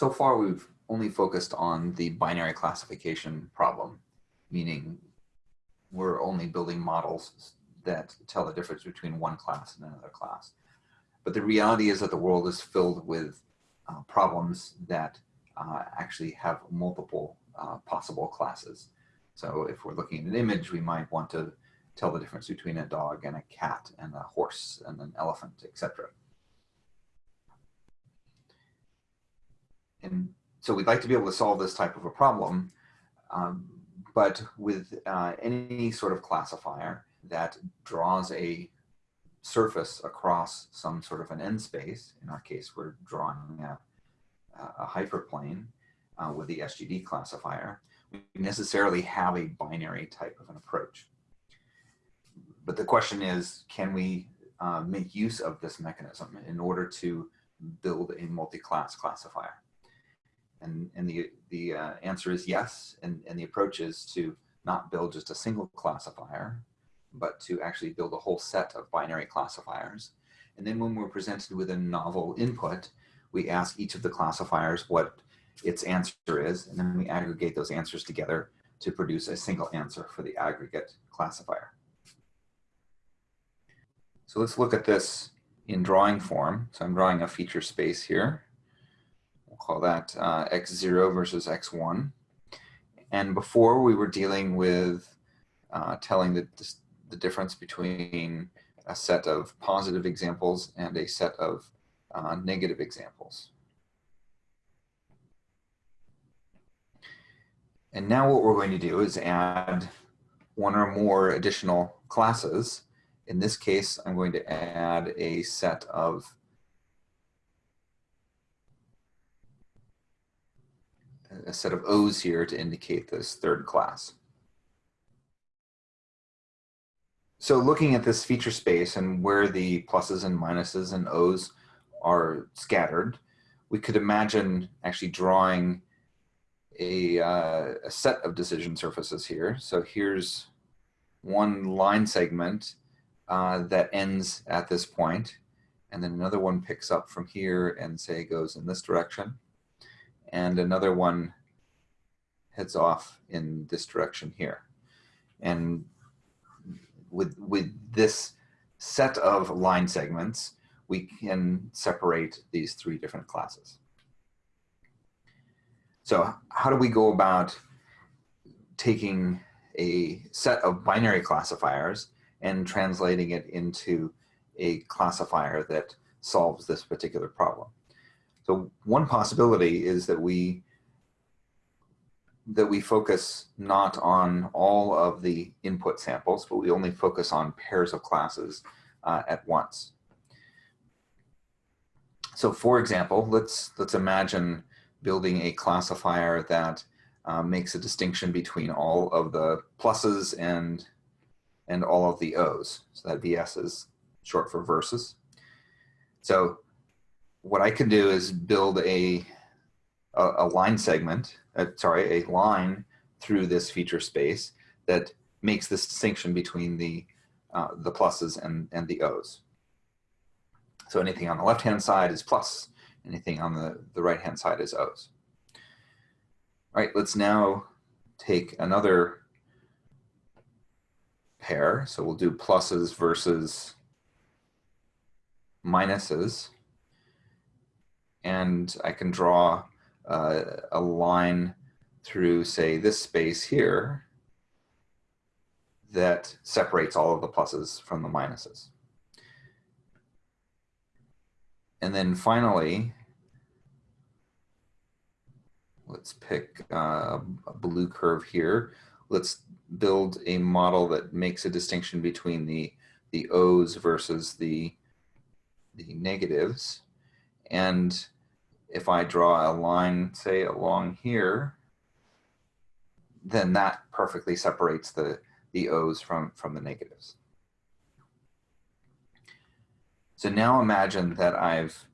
so far we've only focused on the binary classification problem, meaning we're only building models that tell the difference between one class and another class. But the reality is that the world is filled with uh, problems that uh, actually have multiple uh, possible classes. So if we're looking at an image, we might want to tell the difference between a dog and a cat and a horse and an elephant, etc. And so we'd like to be able to solve this type of a problem, um, but with uh, any sort of classifier that draws a surface across some sort of an n space, in our case, we're drawing a, a hyperplane uh, with the SGD classifier, we necessarily have a binary type of an approach. But the question is, can we uh, make use of this mechanism in order to build a multi-class classifier? And, and the, the uh, answer is yes. And, and the approach is to not build just a single classifier, but to actually build a whole set of binary classifiers. And then when we're presented with a novel input, we ask each of the classifiers what its answer is, and then we aggregate those answers together to produce a single answer for the aggregate classifier. So let's look at this in drawing form. So I'm drawing a feature space here call that uh, x0 versus x1. And before we were dealing with uh, telling the, the difference between a set of positive examples and a set of uh, negative examples. And now what we're going to do is add one or more additional classes. In this case, I'm going to add a set of a set of O's here to indicate this third class. So looking at this feature space and where the pluses and minuses and O's are scattered, we could imagine actually drawing a, uh, a set of decision surfaces here. So here's one line segment uh, that ends at this point, and then another one picks up from here and say goes in this direction and another one heads off in this direction here. And with, with this set of line segments, we can separate these three different classes. So how do we go about taking a set of binary classifiers and translating it into a classifier that solves this particular problem? So one possibility is that we that we focus not on all of the input samples, but we only focus on pairs of classes uh, at once. So for example, let's, let's imagine building a classifier that uh, makes a distinction between all of the pluses and, and all of the O's. So that VS is short for versus. So what I can do is build a, a, a line segment, uh, sorry, a line through this feature space that makes this distinction between the, uh, the pluses and, and the O's. So anything on the left-hand side is plus, anything on the, the right-hand side is O's. All right, let's now take another pair. So we'll do pluses versus minuses and I can draw uh, a line through, say, this space here that separates all of the pluses from the minuses. And then finally, let's pick uh, a blue curve here. Let's build a model that makes a distinction between the, the O's versus the, the negatives. And if I draw a line, say along here, then that perfectly separates the, the O's from, from the negatives. So now imagine that I've,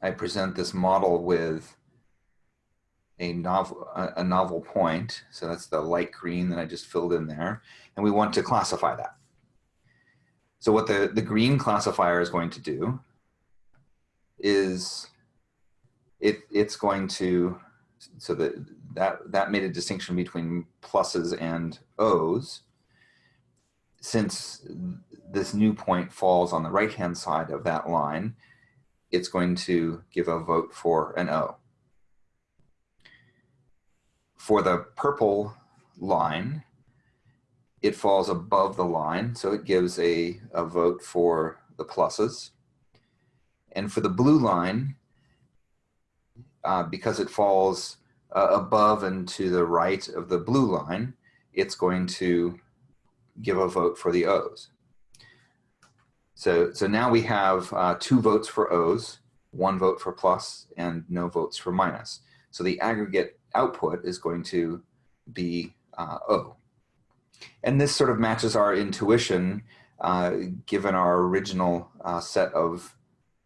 I present this model with a novel, a novel point. So that's the light green that I just filled in there. And we want to classify that. So what the, the green classifier is going to do is it it's going to so that that that made a distinction between pluses and O's. Since this new point falls on the right hand side of that line, it's going to give a vote for an O. For the purple line, it falls above the line, so it gives a, a vote for the pluses. And for the blue line, uh, because it falls uh, above and to the right of the blue line, it's going to give a vote for the O's. So, so now we have uh, two votes for O's, one vote for plus, and no votes for minus. So the aggregate output is going to be uh, O. And this sort of matches our intuition uh, given our original uh, set of,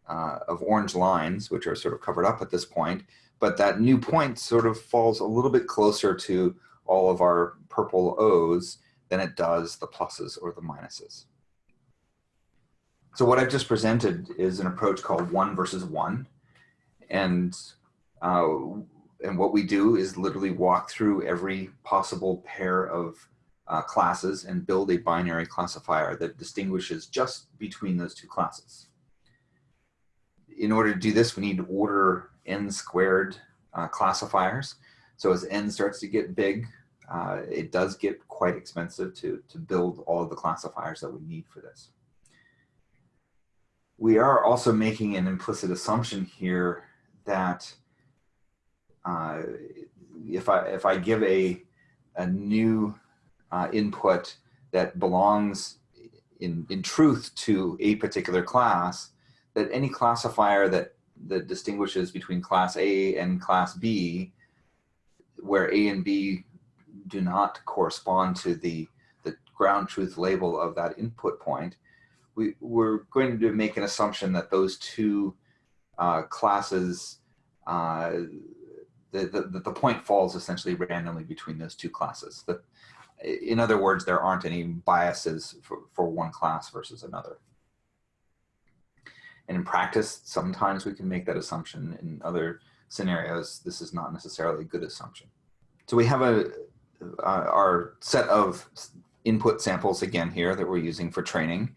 uh, of orange lines, which are sort of covered up at this point. But that new point sort of falls a little bit closer to all of our purple O's than it does the pluses or the minuses. So what I've just presented is an approach called one versus one. And, uh, and what we do is literally walk through every possible pair of uh, classes and build a binary classifier that distinguishes just between those two classes. In order to do this, we need to order n squared uh, classifiers. So as n starts to get big, uh, it does get quite expensive to, to build all of the classifiers that we need for this we are also making an implicit assumption here that uh, if I if I give a a new uh, input that belongs in in truth to a particular class, that any classifier that that distinguishes between class A and class B, where A and B do not correspond to the the ground truth label of that input point, we, we're going to make an assumption that those two uh, classes, uh, the, the, the point falls essentially randomly between those two classes. That, in other words, there aren't any biases for, for one class versus another. And in practice, sometimes we can make that assumption. In other scenarios, this is not necessarily a good assumption. So we have a, uh, our set of input samples again here that we're using for training.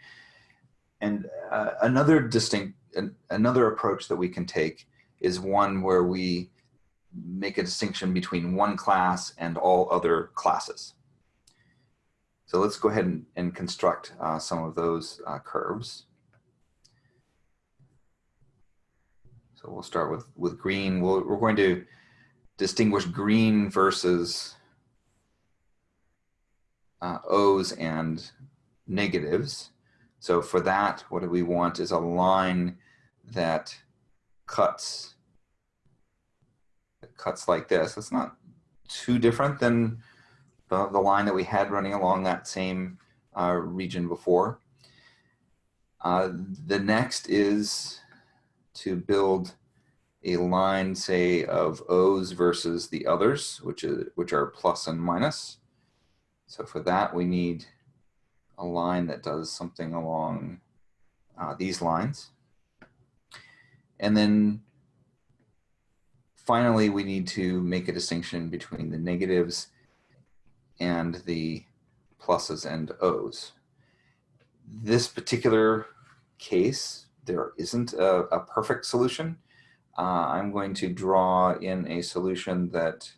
And uh, another distinct, another approach that we can take is one where we make a distinction between one class and all other classes. So let's go ahead and, and construct uh, some of those uh, curves. So we'll start with, with green. we we are going to distinguish green versus uh, O's and negatives. So for that, what do we want is a line that cuts, cuts like this. It's not too different than the, the line that we had running along that same uh, region before. Uh, the next is to build a line, say, of O's versus the others, which, is, which are plus and minus. So for that, we need a line that does something along uh, these lines. And then finally, we need to make a distinction between the negatives and the pluses and O's. This particular case, there isn't a, a perfect solution. Uh, I'm going to draw in a solution that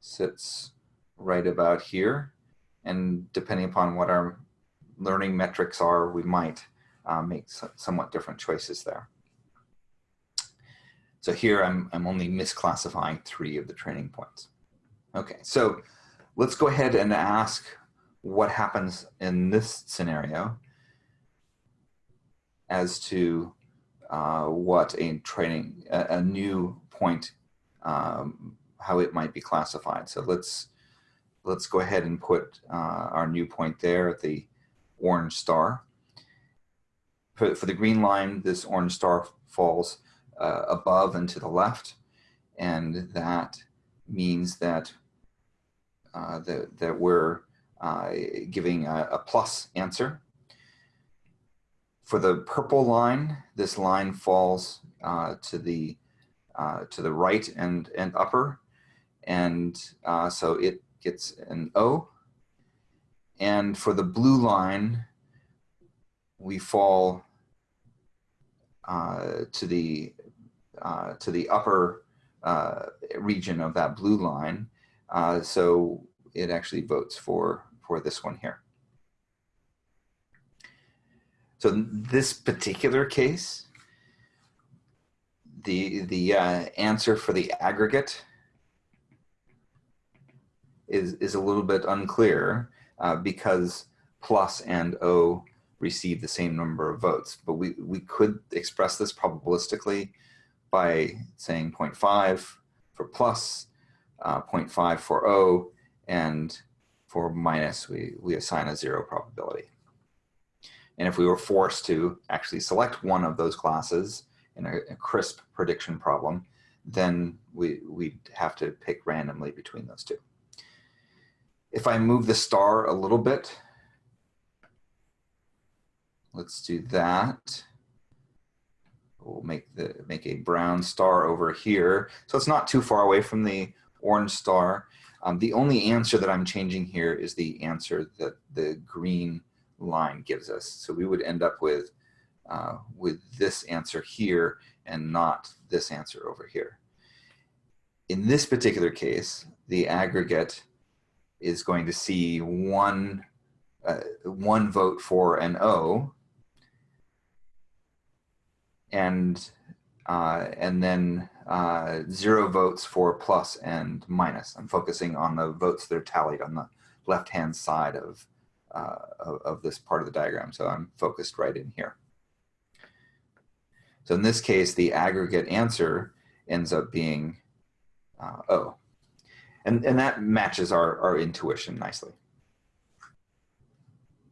sits right about here. And depending upon what our learning metrics are, we might uh, make somewhat different choices there. So here I'm, I'm only misclassifying three of the training points. Okay, so let's go ahead and ask what happens in this scenario as to uh, what a training, a, a new point, um, how it might be classified. So let's let's go ahead and put uh, our new point there at the orange star. For, for the green line, this orange star falls uh, above and to the left, and that means that uh, that, that we're uh, giving a, a, plus answer. For the purple line, this line falls uh, to the uh, to the right and and upper, and uh, so it gets an O. And for the blue line, we fall uh, to the uh, to the upper uh, region of that blue line. Uh, so it actually votes for for this one here. So this particular case, the the uh, answer for the aggregate is is a little bit unclear uh, because plus and O receive the same number of votes. But we, we could express this probabilistically by saying 0.5 for plus, uh, 0.5 for O, and for minus, we, we assign a zero probability. And if we were forced to actually select one of those classes in a, a crisp prediction problem, then we, we'd have to pick randomly between those two. If I move the star a little bit, let's do that. We'll make the make a brown star over here. So it's not too far away from the orange star. Um, the only answer that I'm changing here is the answer that the green line gives us. So we would end up with uh, with this answer here and not this answer over here. In this particular case, the aggregate is going to see one, uh, one vote for an O, and uh, and then uh, zero votes for plus and minus. I'm focusing on the votes that are tallied on the left-hand side of, uh, of, of, this part of the diagram. So I'm focused right in here. So in this case, the aggregate answer ends up being uh, O. And, and that matches our, our intuition nicely.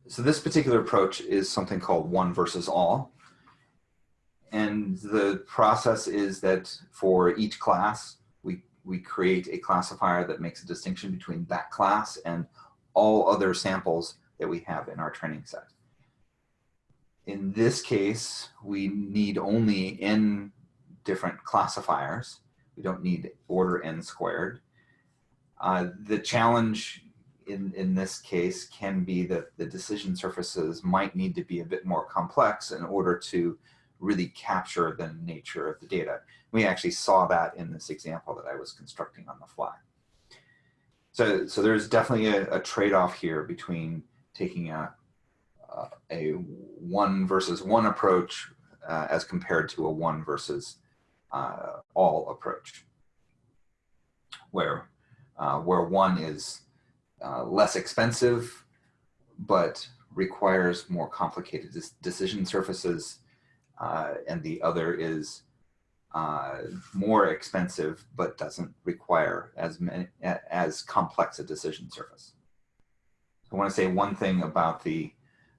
So this particular approach is something called one versus all. And the process is that for each class, we, we create a classifier that makes a distinction between that class and all other samples that we have in our training set. In this case, we need only n different classifiers. We don't need order n squared. Uh, the challenge in, in this case can be that the decision surfaces might need to be a bit more complex in order to really capture the nature of the data. We actually saw that in this example that I was constructing on the fly. So, so there's definitely a, a trade-off here between taking a, a one versus one approach uh, as compared to a one versus uh, all approach, where uh, where one is uh, less expensive, but requires more complicated decision surfaces, uh, and the other is uh, more expensive, but doesn't require as many, as complex a decision surface. I want to say one thing about the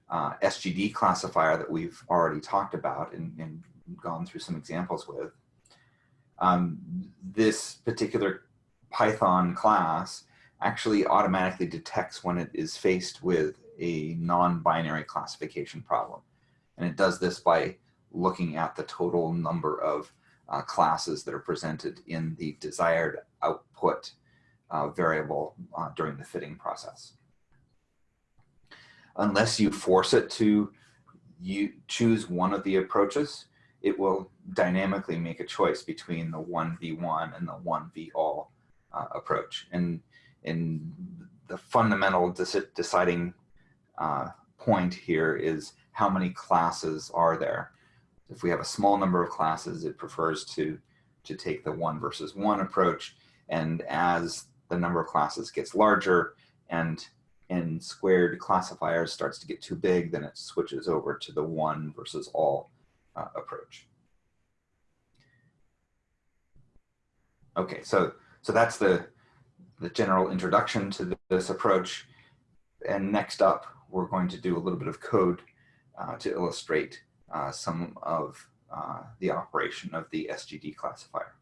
uh, SGD classifier that we've already talked about and, and gone through some examples with. Um, this particular Python class actually automatically detects when it is faced with a non-binary classification problem. And it does this by looking at the total number of uh, classes that are presented in the desired output uh, variable uh, during the fitting process. Unless you force it to you choose one of the approaches, it will dynamically make a choice between the 1v1 and the 1v all uh, approach. And, and the fundamental deciding uh, point here is how many classes are there. If we have a small number of classes, it prefers to, to take the one versus one approach. And as the number of classes gets larger and n squared classifiers starts to get too big, then it switches over to the one versus all uh, approach. Okay, so so that's the, the general introduction to this approach. And next up, we're going to do a little bit of code uh, to illustrate some of uh, the operation of the SGD classifier.